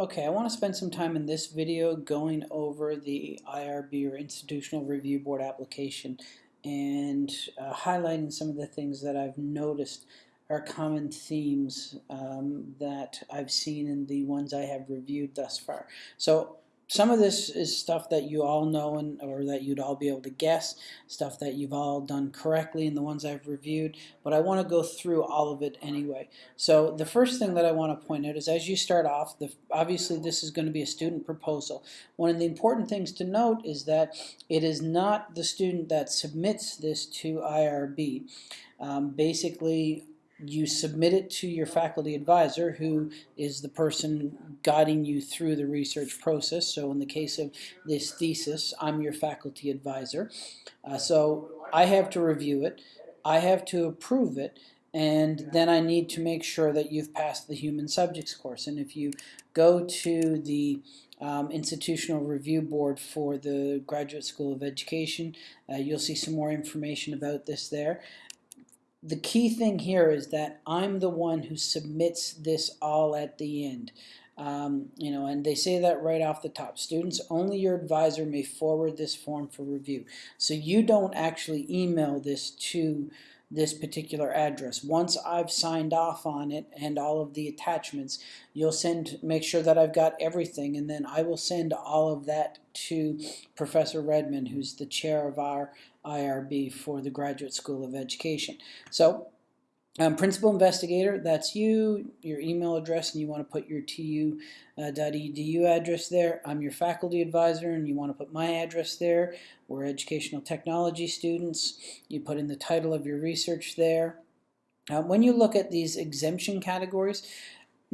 Okay, I want to spend some time in this video going over the IRB or Institutional Review Board application and uh, highlighting some of the things that I've noticed are common themes um, that I've seen in the ones I have reviewed thus far. So some of this is stuff that you all know and or that you'd all be able to guess, stuff that you've all done correctly in the ones I've reviewed, but I want to go through all of it anyway. So the first thing that I want to point out is as you start off, the, obviously this is going to be a student proposal. One of the important things to note is that it is not the student that submits this to IRB. Um, basically, you submit it to your faculty advisor who is the person guiding you through the research process. So in the case of this thesis, I'm your faculty advisor. Uh, so I have to review it, I have to approve it, and then I need to make sure that you've passed the human subjects course. And if you go to the um, institutional review board for the Graduate School of Education. Uh, you'll see some more information about this there the key thing here is that I'm the one who submits this all at the end. Um, you know, and they say that right off the top. Students, only your advisor may forward this form for review. So you don't actually email this to this particular address. Once I've signed off on it and all of the attachments, you'll send, make sure that I've got everything, and then I will send all of that to Professor Redmond, who's the chair of our IRB for the Graduate School of Education. So um, principal investigator, that's you, your email address, and you want to put your tu.edu uh, address there. I'm your faculty advisor, and you want to put my address there. We're educational technology students. You put in the title of your research there. Uh, when you look at these exemption categories,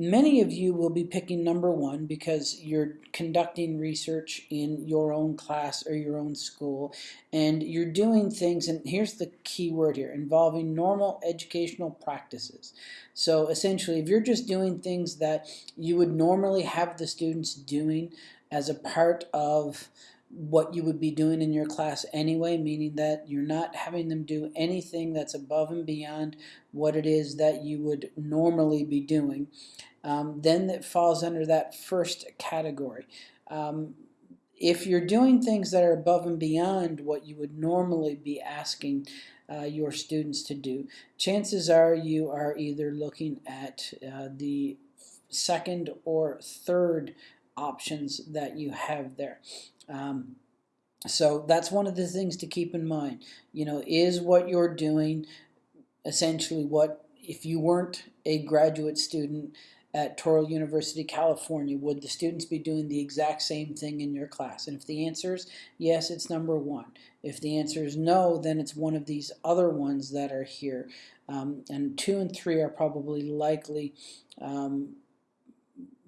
Many of you will be picking number one because you're conducting research in your own class or your own school and you're doing things, and here's the key word here, involving normal educational practices. So essentially, if you're just doing things that you would normally have the students doing as a part of what you would be doing in your class anyway, meaning that you're not having them do anything that's above and beyond what it is that you would normally be doing, um, then it falls under that first category. Um, if you're doing things that are above and beyond what you would normally be asking uh, your students to do, chances are you are either looking at uh, the second or third options that you have there. Um, so that's one of the things to keep in mind. You know, is what you're doing essentially what if you weren't a graduate student at Touro University, California, would the students be doing the exact same thing in your class? And if the answer is yes, it's number one. If the answer is no, then it's one of these other ones that are here. Um, and two and three are probably likely um,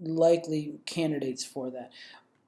likely candidates for that.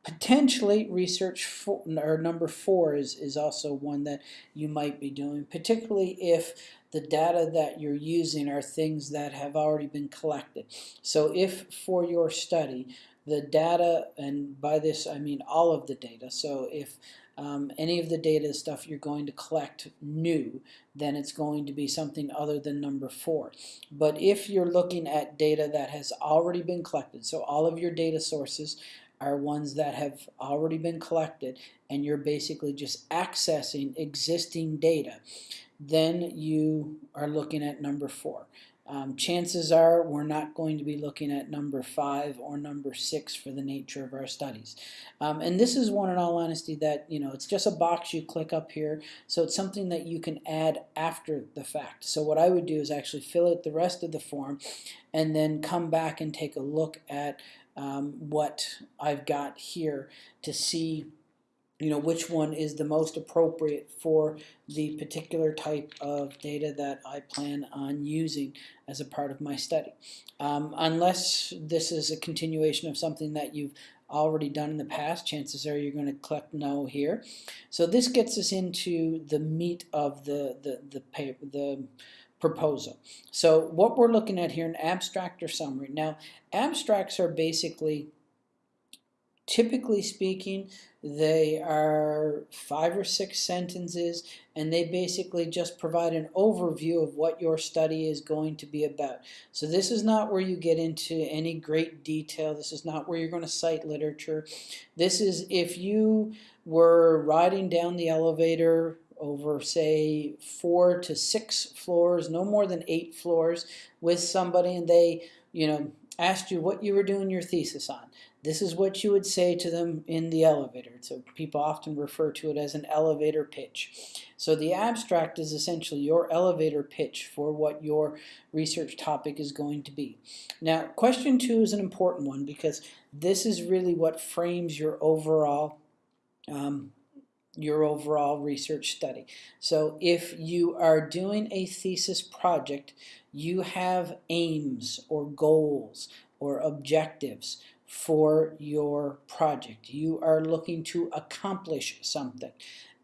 Potentially, research for, or number four is, is also one that you might be doing, particularly if the data that you're using are things that have already been collected. So if for your study, the data, and by this I mean all of the data, so if um, any of the data stuff you're going to collect new, then it's going to be something other than number four. But if you're looking at data that has already been collected, so all of your data sources are ones that have already been collected and you're basically just accessing existing data, then you are looking at number four. Um, chances are we're not going to be looking at number five or number six for the nature of our studies. Um, and this is one in all honesty that, you know, it's just a box you click up here. So it's something that you can add after the fact. So what I would do is actually fill out the rest of the form and then come back and take a look at um, what I've got here to see you know which one is the most appropriate for the particular type of data that I plan on using as a part of my study. Um, unless this is a continuation of something that you've already done in the past, chances are you're going to click no here. So this gets us into the meat of the, the, the, paper, the proposal. So what we're looking at here, an abstract or summary. Now, abstracts are basically typically speaking, they are five or six sentences, and they basically just provide an overview of what your study is going to be about. So this is not where you get into any great detail. This is not where you're going to cite literature. This is if you were riding down the elevator over say four to six floors, no more than eight floors with somebody and they, you know, asked you what you were doing your thesis on. This is what you would say to them in the elevator. So people often refer to it as an elevator pitch. So the abstract is essentially your elevator pitch for what your research topic is going to be. Now, question two is an important one because this is really what frames your overall um, your overall research study. So if you are doing a thesis project, you have aims or goals or objectives for your project. You are looking to accomplish something.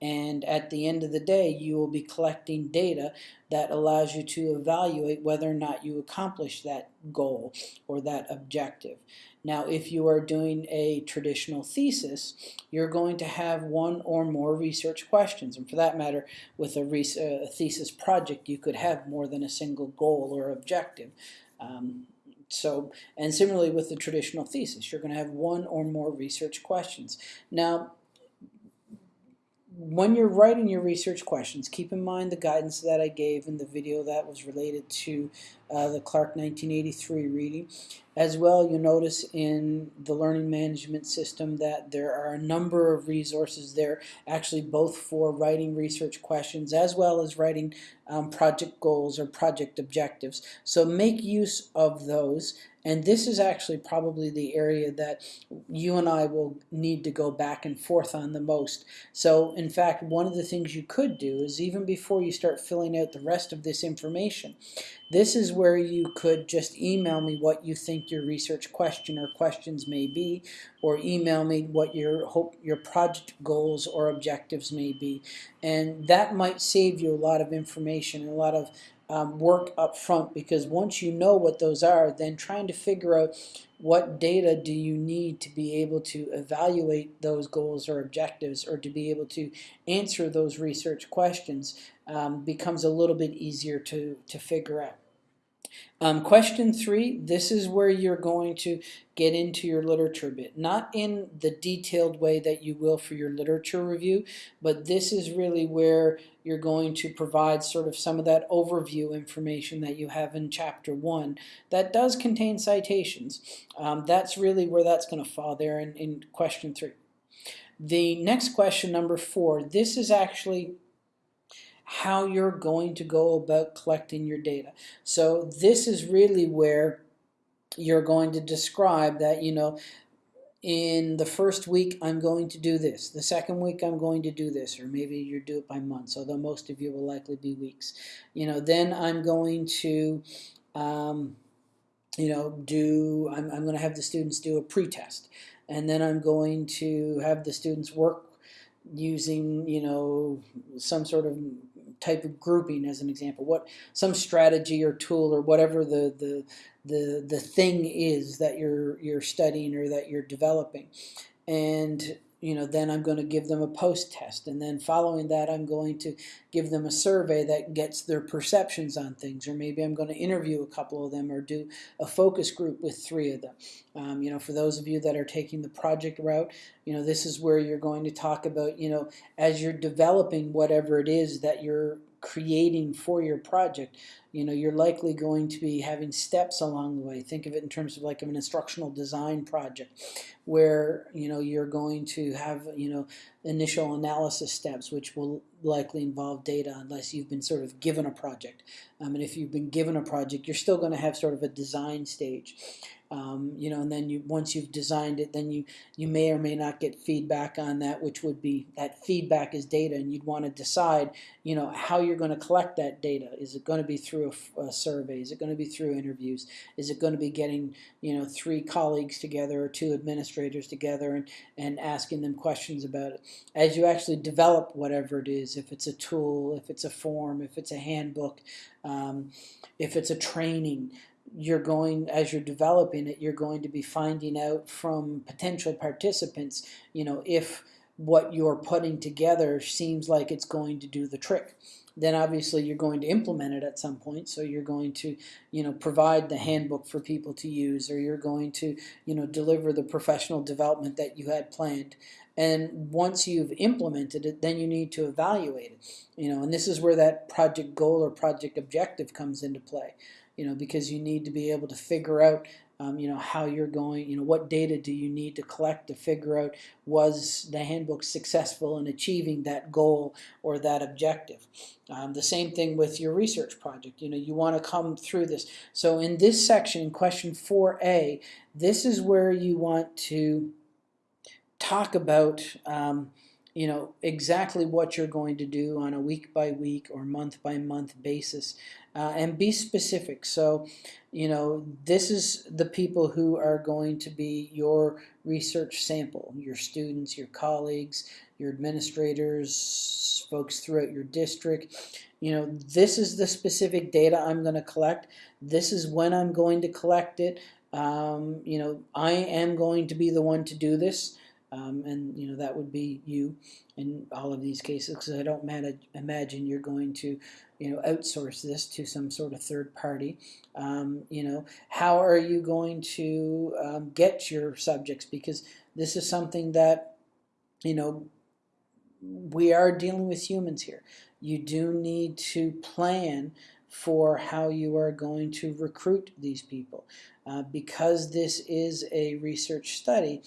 And at the end of the day, you will be collecting data that allows you to evaluate whether or not you accomplish that goal or that objective. Now, if you are doing a traditional thesis, you're going to have one or more research questions. And for that matter, with a, a thesis project, you could have more than a single goal or objective. Um, so, and similarly with the traditional thesis, you're going to have one or more research questions. Now, when you're writing your research questions, keep in mind the guidance that I gave in the video that was related to uh, the Clark 1983 reading. As well, you'll notice in the learning management system that there are a number of resources there, actually both for writing research questions as well as writing um, project goals or project objectives. So make use of those and this is actually probably the area that you and I will need to go back and forth on the most. So in fact, one of the things you could do is even before you start filling out the rest of this information, this is where you could just email me what you think your research question or questions may be, or email me what your hope your project goals or objectives may be. And that might save you a lot of information and a lot of um, work up front because once you know what those are, then trying to figure out what data do you need to be able to evaluate those goals or objectives or to be able to answer those research questions um, becomes a little bit easier to, to figure out. Um, question three, this is where you're going to get into your literature bit. Not in the detailed way that you will for your literature review, but this is really where you're going to provide sort of some of that overview information that you have in chapter one that does contain citations. Um, that's really where that's going to fall there in, in question three. The next question, number four, this is actually how you're going to go about collecting your data. So this is really where you're going to describe that, you know, in the first week I'm going to do this, the second week I'm going to do this, or maybe you do it by months, although most of you will likely be weeks. You know, then I'm going to, um, you know, do, I'm, I'm going to have the students do a pretest, and then I'm going to have the students work using, you know, some sort of type of grouping as an example, what some strategy or tool or whatever the, the, the, the thing is that you're, you're studying or that you're developing. And you know, then I'm going to give them a post test. And then following that, I'm going to give them a survey that gets their perceptions on things. Or maybe I'm going to interview a couple of them or do a focus group with three of them. Um, you know, for those of you that are taking the project route, you know, this is where you're going to talk about, you know, as you're developing whatever it is that you're creating for your project, you know, you're likely going to be having steps along the way. Think of it in terms of like an instructional design project where, you know, you're going to have, you know, initial analysis steps, which will likely involve data unless you've been sort of given a project. Um, and if you've been given a project, you're still going to have sort of a design stage. Um, you know, and then you once you've designed it, then you you may or may not get feedback on that, which would be that feedback is data, and you'd want to decide, you know, how you're going to collect that data. Is it going to be through a, a survey? Is it going to be through interviews? Is it going to be getting, you know, three colleagues together or two administrators together and and asking them questions about it? As you actually develop whatever it is, if it's a tool, if it's a form, if it's a handbook, um, if it's a training, you're going, as you're developing it, you're going to be finding out from potential participants, you know, if what you're putting together seems like it's going to do the trick then obviously you're going to implement it at some point. So you're going to, you know, provide the handbook for people to use, or you're going to, you know, deliver the professional development that you had planned. And once you've implemented it, then you need to evaluate it. You know, and this is where that project goal or project objective comes into play. You know, because you need to be able to figure out um, you know, how you're going, you know, what data do you need to collect to figure out was the handbook successful in achieving that goal or that objective. Um, the same thing with your research project. You know, you want to come through this. So in this section, question 4a, this is where you want to talk about um, you know exactly what you're going to do on a week by week or month by month basis uh, and be specific. So you know this is the people who are going to be your research sample your students your colleagues your administrators folks throughout your district. You know this is the specific data I'm going to collect. This is when I'm going to collect it. Um, you know I am going to be the one to do this um, and you know that would be you in all of these cases because I don't manage, imagine you're going to you know outsource this to some sort of third party. Um, you know how are you going to um, get your subjects? Because this is something that you know we are dealing with humans here. You do need to plan for how you are going to recruit these people. Uh, because this is a research study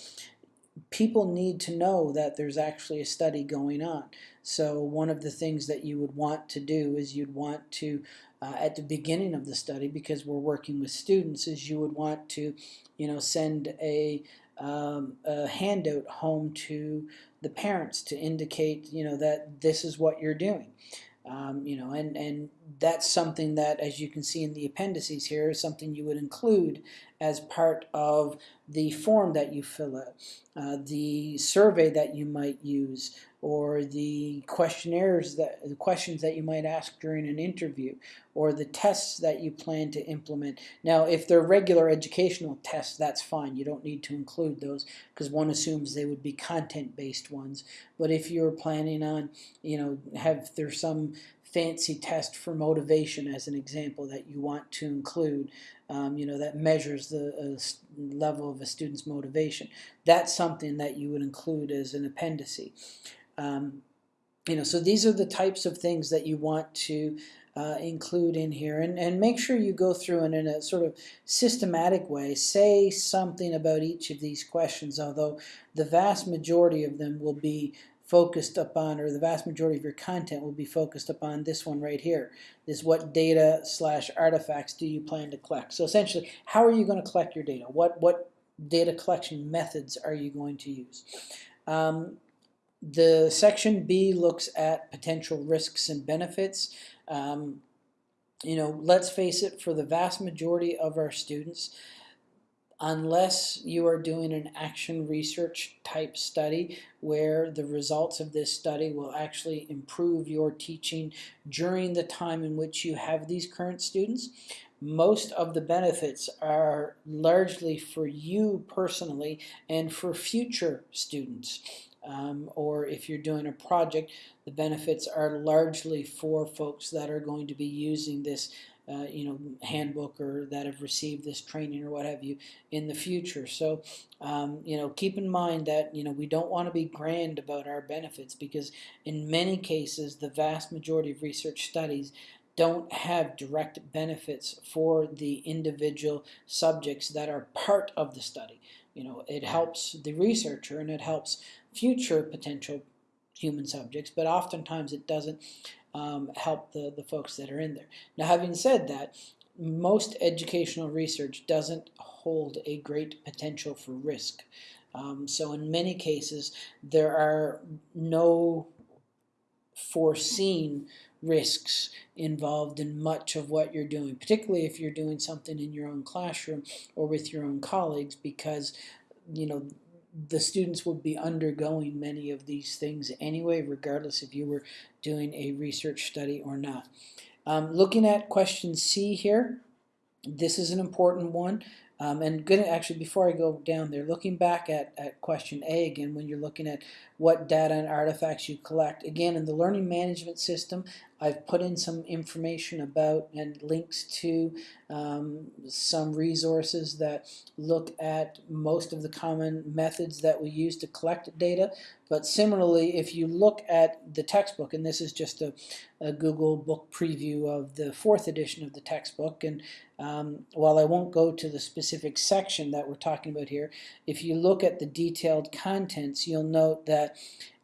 people need to know that there's actually a study going on. So one of the things that you would want to do is you'd want to, uh, at the beginning of the study, because we're working with students, is you would want to, you know, send a, um, a handout home to the parents to indicate, you know, that this is what you're doing. Um, you know, and, and that's something that, as you can see in the appendices here, is something you would include as part of the form that you fill out, uh, the survey that you might use, or the questionnaires that the questions that you might ask during an interview, or the tests that you plan to implement. Now, if they're regular educational tests, that's fine. You don't need to include those because one assumes they would be content-based ones. But if you're planning on, you know, have there's some fancy test for motivation as an example that you want to include, um, you know, that measures the uh, level of a student's motivation. That's something that you would include as an appendice. Um, you know, so these are the types of things that you want to uh, include in here and, and make sure you go through and in a sort of systematic way say something about each of these questions although the vast majority of them will be focused upon, or the vast majority of your content will be focused upon this one right here. This what data slash artifacts do you plan to collect? So essentially, how are you going to collect your data? What, what data collection methods are you going to use? Um, the section B looks at potential risks and benefits. Um, you know, let's face it, for the vast majority of our students, unless you are doing an action research type study where the results of this study will actually improve your teaching during the time in which you have these current students. Most of the benefits are largely for you personally and for future students. Um, or if you're doing a project, the benefits are largely for folks that are going to be using this uh, you know, handbook or that have received this training or what have you in the future. So, um, you know, keep in mind that, you know, we don't want to be grand about our benefits because in many cases, the vast majority of research studies don't have direct benefits for the individual subjects that are part of the study. You know, it helps the researcher and it helps future potential human subjects, but oftentimes it doesn't um, help the, the folks that are in there. Now having said that, most educational research doesn't hold a great potential for risk. Um, so in many cases, there are no foreseen risks involved in much of what you're doing, particularly if you're doing something in your own classroom or with your own colleagues because you know the students would be undergoing many of these things anyway, regardless if you were doing a research study or not. Um, looking at question C here, this is an important one. Um, and good, actually, before I go down there, looking back at, at question A again, when you're looking at what data and artifacts you collect, again, in the learning management system, I've put in some information about and links to um, some resources that look at most of the common methods that we use to collect data. But similarly, if you look at the textbook, and this is just a, a Google book preview of the fourth edition of the textbook, and um, while I won't go to the specific section that we're talking about here, if you look at the detailed contents, you'll note that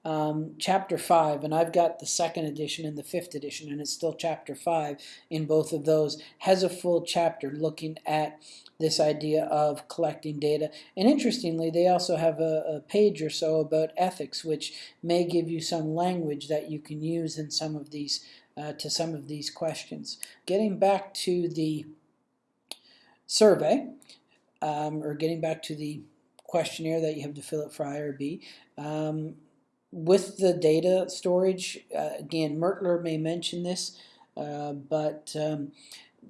um, chapter 5, and I've got the second edition and the fifth edition, and it's still chapter 5 in both of those, has a full chapter looking at this idea of collecting data. And interestingly, they also have a, a, page or so about ethics, which may give you some language that you can use in some of these, uh, to some of these questions. Getting back to the survey, um, or getting back to the questionnaire that you have to fill out for IRB, um, with the data storage, uh, again, Mertler may mention this, uh, but um,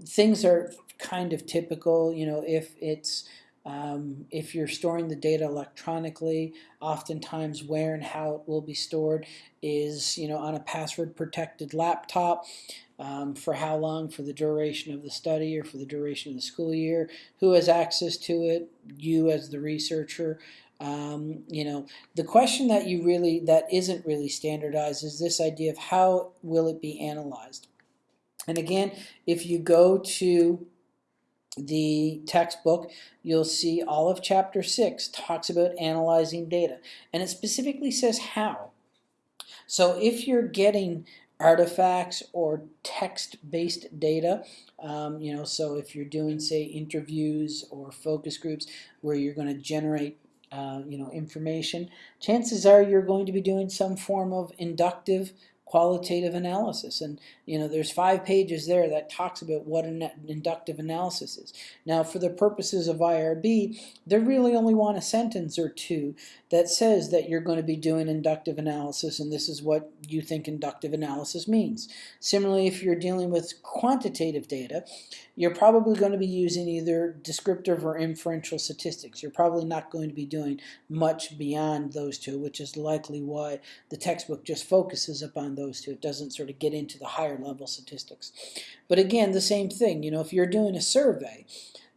things are kind of typical. You know, if it's um, if you're storing the data electronically, oftentimes where and how it will be stored is, you know, on a password protected laptop. Um, for how long, for the duration of the study or for the duration of the school year, who has access to it, you as the researcher, um, you know, the question that you really, that isn't really standardized is this idea of how will it be analyzed? And again, if you go to the textbook, you'll see all of chapter 6 talks about analyzing data. And it specifically says how. So if you're getting artifacts or text-based data, um, you know, so if you're doing, say, interviews or focus groups where you're going to generate uh, you know, information, chances are you're going to be doing some form of inductive qualitative analysis. And, you know, there's five pages there that talks about what an inductive analysis is. Now, for the purposes of IRB, they really only want a sentence or two that says that you're going to be doing inductive analysis and this is what you think inductive analysis means. Similarly, if you're dealing with quantitative data, you're probably going to be using either descriptive or inferential statistics. You're probably not going to be doing much beyond those two, which is likely why the textbook just focuses upon those two. It doesn't sort of get into the higher level statistics. But again, the same thing, you know, if you're doing a survey,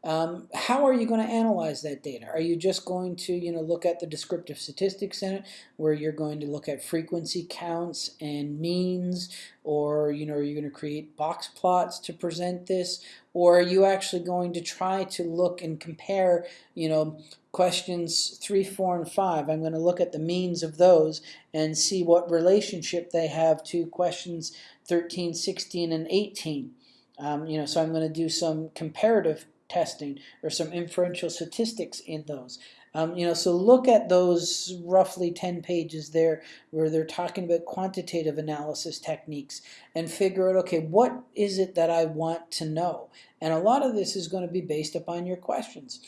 um, how are you going to analyze that data? Are you just going to, you know, look at the descriptive statistics in it, where you're going to look at frequency counts and means, or, you know, are you going to create box plots to present this, or are you actually going to try to look and compare, you know, questions 3, 4, and 5. I'm going to look at the means of those and see what relationship they have to questions 13, 16, and 18. Um, you know, so I'm going to do some comparative testing or some inferential statistics in those. Um, you know, so look at those roughly 10 pages there where they're talking about quantitative analysis techniques and figure out, okay, what is it that I want to know? And a lot of this is going to be based upon your questions.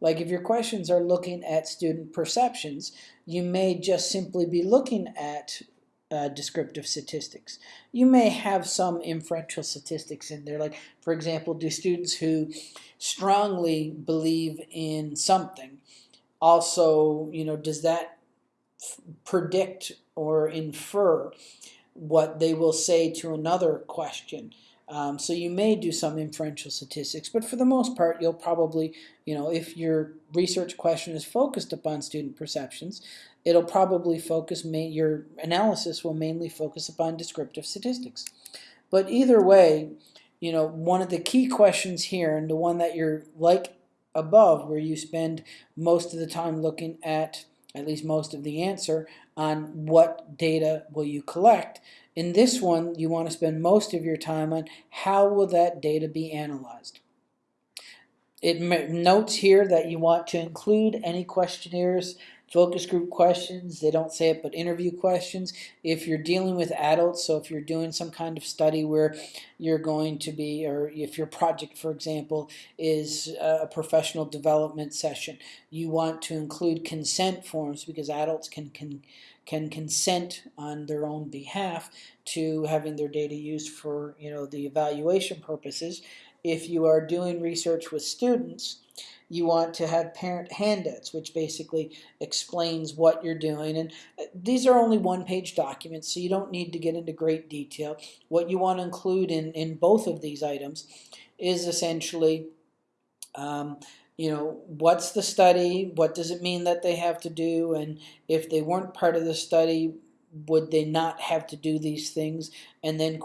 Like if your questions are looking at student perceptions, you may just simply be looking at uh, descriptive statistics. You may have some inferential statistics in there, like for example, do students who strongly believe in something also, you know, does that predict or infer what they will say to another question? Um, so you may do some inferential statistics, but for the most part, you'll probably, you know, if your research question is focused upon student perceptions, it'll probably focus, your analysis will mainly focus upon descriptive statistics. But either way, you know, one of the key questions here, and the one that you're like above, where you spend most of the time looking at, at least most of the answer, on what data will you collect, in this one, you want to spend most of your time on how will that data be analyzed. It notes here that you want to include any questionnaires focus group questions. They don't say it, but interview questions. If you're dealing with adults, so if you're doing some kind of study where you're going to be, or if your project, for example, is a professional development session, you want to include consent forms because adults can, can can consent on their own behalf to having their data used for you know the evaluation purposes. if you are doing research with students, you want to have parent handouts, which basically explains what you're doing. And uh, these are only one page documents, so you don't need to get into great detail. What you want to include in, in both of these items is essentially um, you know, what's the study? What does it mean that they have to do? And if they weren't part of the study, would they not have to do these things? And then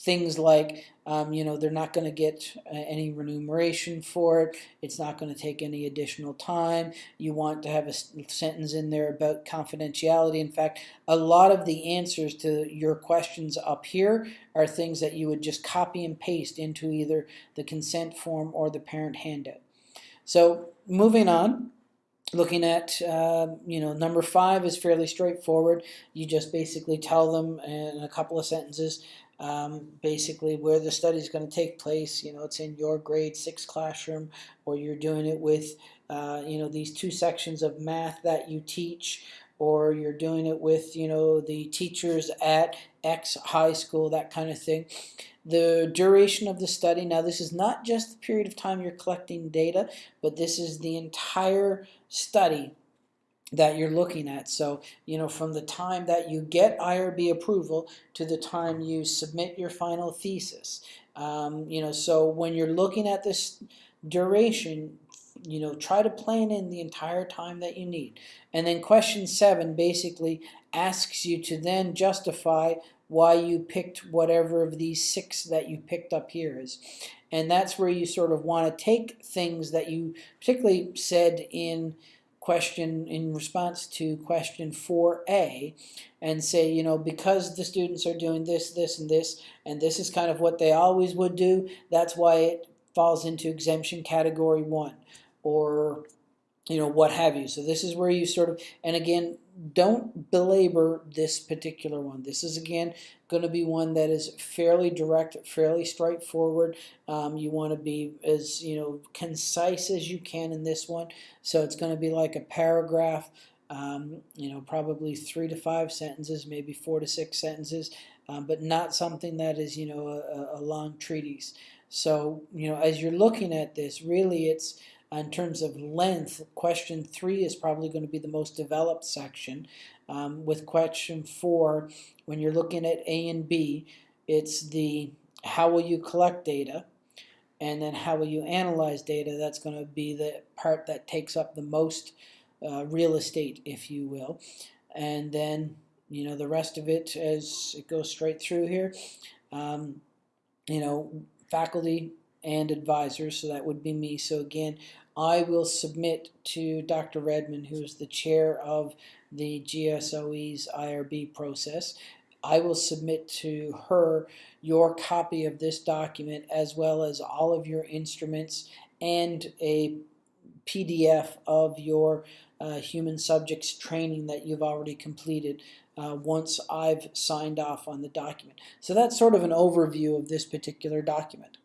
things like, um, you know, they're not going to get uh, any remuneration for it. It's not going to take any additional time. You want to have a sentence in there about confidentiality. In fact, a lot of the answers to your questions up here are things that you would just copy and paste into either the consent form or the parent handout. So moving on, looking at, uh, you know, number five is fairly straightforward. You just basically tell them in a couple of sentences um, basically where the study is going to take place. You know, it's in your grade six classroom, or you're doing it with, uh, you know, these two sections of math that you teach, or you're doing it with, you know, the teachers at X high school, that kind of thing. The duration of the study, now this is not just the period of time you're collecting data, but this is the entire study that you're looking at. So, you know, from the time that you get IRB approval to the time you submit your final thesis. Um, you know, so when you're looking at this duration, you know, try to plan in the entire time that you need. And then question seven basically asks you to then justify why you picked whatever of these six that you picked up here is. And that's where you sort of want to take things that you particularly said in question in response to question 4a and say you know because the students are doing this this and this and this is kind of what they always would do that's why it falls into exemption category 1 or you know what have you so this is where you sort of and again don't belabor this particular one. This is again going to be one that is fairly direct, fairly straightforward. Um, you want to be as you know concise as you can in this one. So it's going to be like a paragraph. Um, you know, probably three to five sentences, maybe four to six sentences, um, but not something that is you know a, a long treatise. So you know, as you're looking at this, really it's in terms of length, question three is probably going to be the most developed section. Um, with question four, when you're looking at A and B, it's the how will you collect data, and then how will you analyze data. That's going to be the part that takes up the most uh, real estate, if you will. And then, you know, the rest of it as it goes straight through here, um, you know, faculty and advisors, so that would be me. So again, I will submit to Dr. Redmond, who is the chair of the GSOE's IRB process. I will submit to her your copy of this document as well as all of your instruments and a PDF of your uh, human subjects training that you've already completed uh, once I've signed off on the document. So that's sort of an overview of this particular document.